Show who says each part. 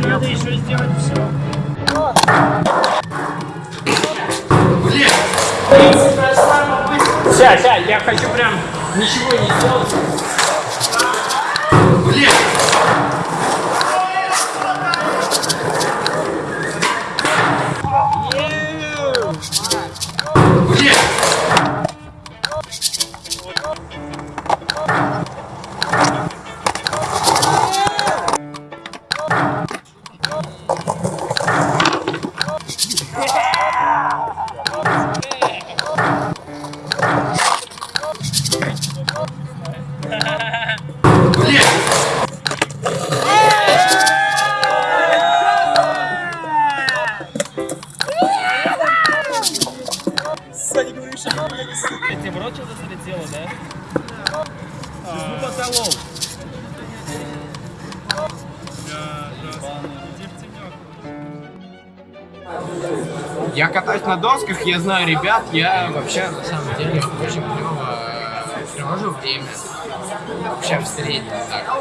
Speaker 1: еще сделать все. Ся, ся, я хочу прям ничего не делать. Я тебе в рот что-то залетело, да? Ну, потолок.
Speaker 2: Я катаюсь на досках, я знаю ребят, я вообще на самом деле очень клево э, провожу время. Вообще в среднем так.